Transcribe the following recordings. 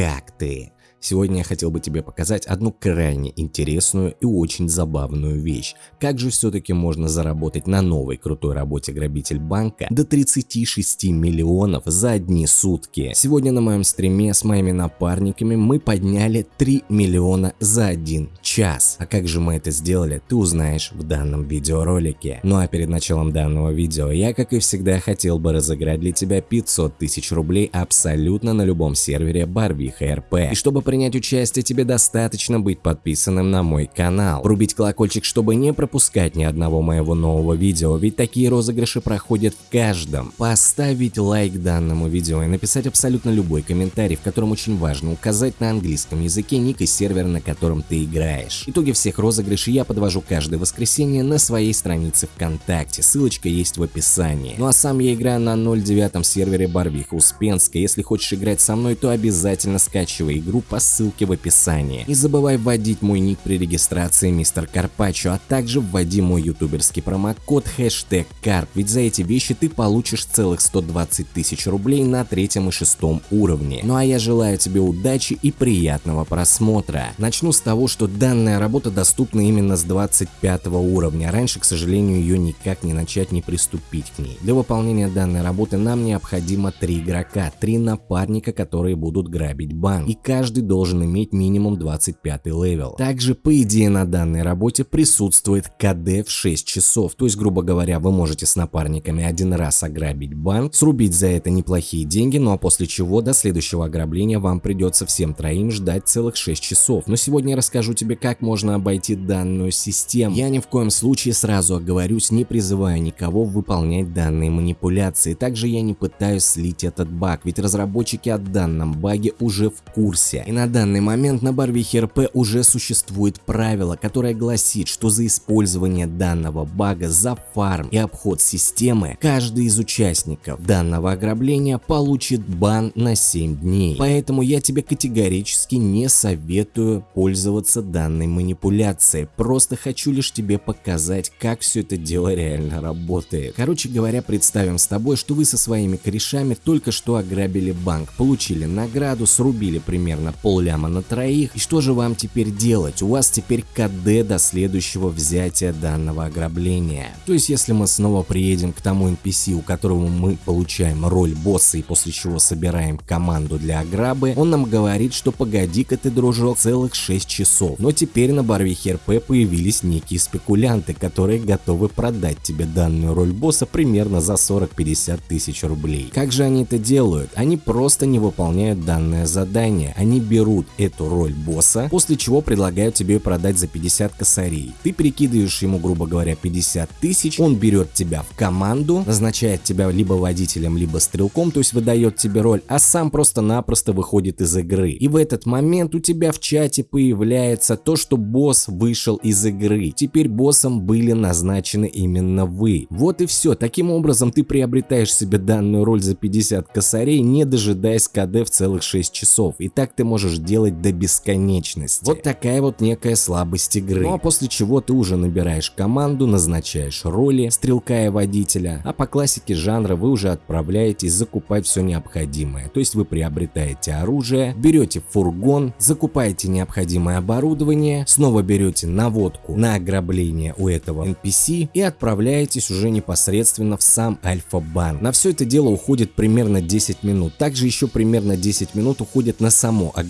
Как ты? Сегодня я хотел бы тебе показать одну крайне интересную и очень забавную вещь. Как же все-таки можно заработать на новой крутой работе грабитель банка до 36 миллионов за одни сутки. Сегодня на моем стриме с моими напарниками мы подняли 3 миллиона за один час. А как же мы это сделали, ты узнаешь в данном видеоролике. Ну а перед началом данного видео я, как и всегда, хотел бы разыграть для тебя 500 тысяч рублей абсолютно на любом сервере Барвиха РП. И чтобы принять участие, тебе достаточно быть подписанным на мой канал. Врубить колокольчик, чтобы не пропускать ни одного моего нового видео, ведь такие розыгрыши проходят в каждом. Поставить лайк данному видео и написать абсолютно любой комментарий, в котором очень важно указать на английском языке ник и сервер, на котором ты играешь. Итоги всех розыгрышей я подвожу каждое воскресенье на своей странице ВКонтакте, ссылочка есть в описании. Ну а сам я играю на 09 сервере Барвиха Успенска, если хочешь играть со мной, то обязательно скачивай игру по ссылке в описании. Не забывай вводить мой ник при регистрации мистер Карпачо, а также вводи мой ютуберский промокод хэштег карп, ведь за эти вещи ты получишь целых 120 тысяч рублей на третьем и шестом уровне. Ну а я желаю тебе удачи и приятного просмотра. Начну с того, что данная работа доступна именно с 25 уровня, раньше, к сожалению, ее никак не начать, не приступить к ней. Для выполнения данной работы нам необходимо три игрока, три напарника, которые будут грабить банк, и каждый должен иметь минимум 25 level. Также, по идее, на данной работе присутствует КД в 6 часов, то есть, грубо говоря, вы можете с напарниками один раз ограбить банк, срубить за это неплохие деньги, ну а после чего до следующего ограбления вам придется всем троим ждать целых 6 часов. Но сегодня я расскажу тебе, как можно обойти данную систему. Я ни в коем случае сразу оговорюсь, не призываю никого выполнять данные манипуляции. Также я не пытаюсь слить этот баг, ведь разработчики о данном баге уже в курсе. И на данный момент на Барвихе РП уже существует правило, которое гласит, что за использование данного бага за фарм и обход системы, каждый из участников данного ограбления получит бан на 7 дней. Поэтому я тебе категорически не советую пользоваться данной манипуляцией. Просто хочу лишь тебе показать, как все это дело реально работает. Короче говоря, представим с тобой, что вы со своими корешами только что ограбили банк, получили награду, срубили примерно пол ляма на троих. И что же вам теперь делать? У вас теперь КД до следующего взятия данного ограбления. То есть если мы снова приедем к тому NPC, у которого мы получаем роль босса и после чего собираем команду для ограбы, он нам говорит, что погоди-ка ты, дружок, целых 6 часов. Но теперь на Барвихе РП появились некие спекулянты, которые готовы продать тебе данную роль босса примерно за 40-50 тысяч рублей. Как же они это делают? Они просто не выполняют данное задание. Они берут эту роль босса, после чего предлагают тебе продать за 50 косарей. Ты перекидываешь ему, грубо говоря, 50 тысяч, он берет тебя в команду, назначает тебя либо водителем, либо стрелком, то есть выдает тебе роль, а сам просто-напросто выходит из игры. И в этот момент у тебя в чате появляется то, что босс вышел из игры. Теперь боссом были назначены именно вы. Вот и все. Таким образом ты приобретаешь себе данную роль за 50 косарей, не дожидаясь КД в целых 6 часов. И так ты можешь делать до бесконечности. Вот такая вот некая слабость игры. Ну а после чего ты уже набираешь команду, назначаешь роли стрелка и водителя, а по классике жанра вы уже отправляетесь закупать все необходимое. То есть вы приобретаете оружие, берете фургон, закупаете необходимое оборудование, снова берете наводку на ограбление у этого NPC и отправляетесь уже непосредственно в сам Альфа-банк. На все это дело уходит примерно 10 минут. Также еще примерно 10 минут уходит на само ограбление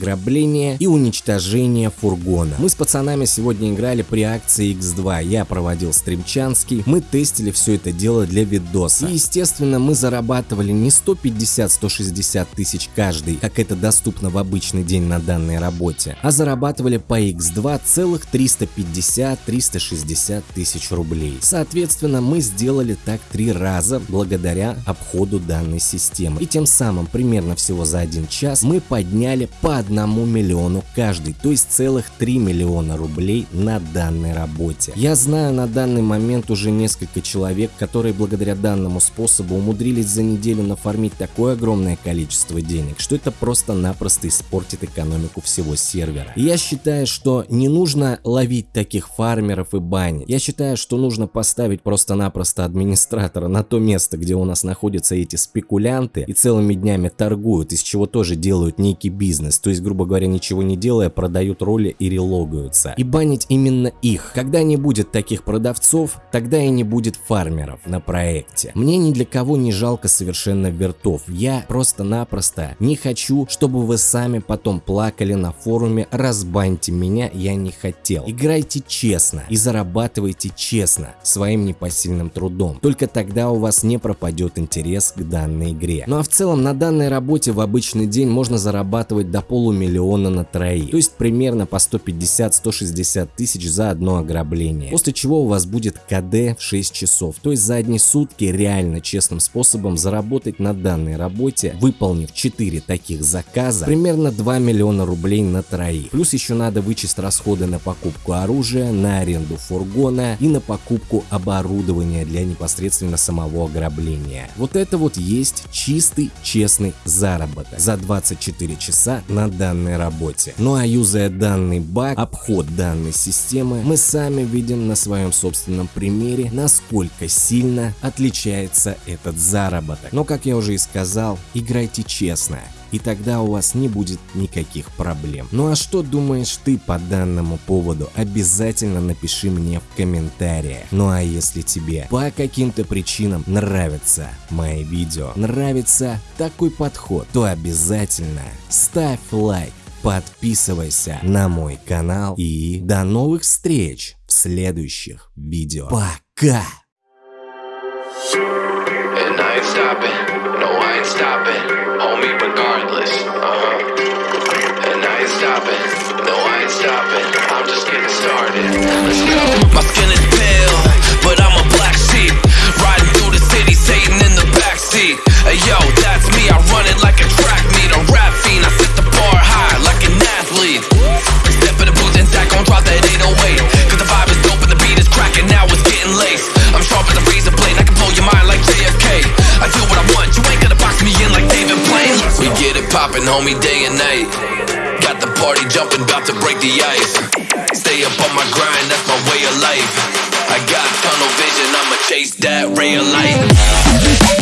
и уничтожение фургона. Мы с пацанами сегодня играли при акции X2. Я проводил стримчанский. Мы тестили все это дело для видоса. И естественно мы зарабатывали не 150-160 тысяч каждый, как это доступно в обычный день на данной работе, а зарабатывали по X2 целых 350-360 тысяч рублей. Соответственно, мы сделали так три раза благодаря обходу данной системы. И тем самым примерно всего за один час мы подняли по одному миллиону каждый, то есть целых 3 миллиона рублей на данной работе. Я знаю на данный момент уже несколько человек, которые благодаря данному способу умудрились за неделю нафармить такое огромное количество денег, что это просто-напросто испортит экономику всего сервера. Я считаю, что не нужно ловить таких фармеров и банить. Я считаю, что нужно поставить просто-напросто администратора на то место, где у нас находятся эти спекулянты и целыми днями торгуют, из чего тоже делают некий бизнес. То есть есть, грубо говоря, ничего не делая, продают роли и релогаются. И банить именно их. Когда не будет таких продавцов, тогда и не будет фармеров на проекте. Мне ни для кого не жалко совершенно вертов. Я просто-напросто не хочу, чтобы вы сами потом плакали на форуме «Разбаньте меня, я не хотел». Играйте честно и зарабатывайте честно своим непосильным трудом. Только тогда у вас не пропадет интерес к данной игре. Ну а в целом на данной работе в обычный день можно зарабатывать до полумиллиона на троих. То есть примерно по 150-160 тысяч за одно ограбление. После чего у вас будет КД в 6 часов. То есть за одни сутки реально честным способом заработать на данной работе, выполнив 4 таких заказа, примерно 2 миллиона рублей на троих. Плюс еще надо вычесть расходы на покупку оружия, на аренду фургона и на покупку оборудования для непосредственно самого ограбления. Вот это вот есть чистый честный заработок за 24 часа на данной работе. Ну а юзая данный баг, обход данной системы, мы сами видим на своем собственном примере, насколько сильно отличается этот заработок. Но как я уже и сказал, играйте честно и тогда у вас не будет никаких проблем. Ну а что думаешь ты по данному поводу? Обязательно напиши мне в комментариях. Ну а если тебе по каким-то причинам нравятся мои видео, нравится такой подход, то обязательно ставь лайк, подписывайся на мой канал и до новых встреч в следующих видео. Пока! And I ain't stopping, no I ain't stopping, homie regardless, uh-huh. And I ain't stopping, no I ain't stopping, I'm just getting started, let's go. My skin is pale, but I'm a black sheep, riding through the city, Satan in the backseat. Hey yo, that's me, I run it like a track homie, day and night. Got the party jumping, about to break the ice. Stay up on my grind, that's my way of life. I got tunnel vision, I'ma chase that ray of light.